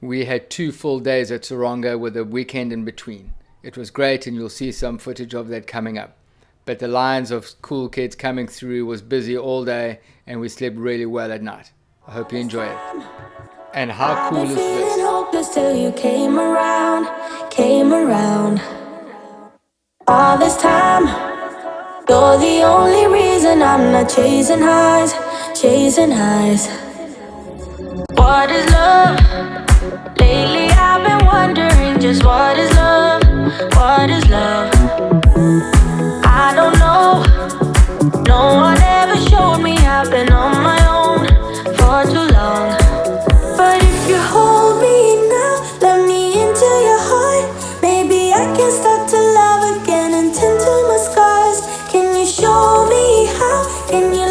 We had two full days at Taronga with a weekend in between. It was great, and you'll see some footage of that coming up. But the lines of cool kids coming through was busy all day, and we slept really well at night. I hope you enjoy it. And how cool is this? hopeless till you came around, came around. All this time, you're the only reason I'm not chasing highs, chasing highs. What is love? what is love. I don't know. No one ever showed me I've been on my own for too long. But if you hold me now, let me into your heart. Maybe I can start to love again and tend to my scars. Can you show me how? Can you?